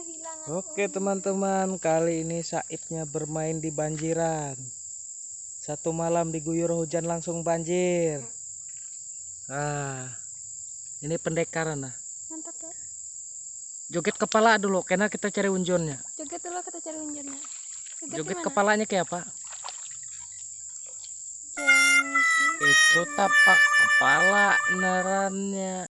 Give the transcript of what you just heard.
kehilangan. Oke teman-teman, kali ini Saibnya bermain di banjiran. Satu malam diguyur hujan langsung banjir. Iya. Ah, ini pendekaran nah. Mantap ya. Joget kepala dulu, karena kita cari unjonnya. Joget dulu kita cari unjurnya. Joget gimana? kepalanya kayak apa? Itu tapak kepala nerannya.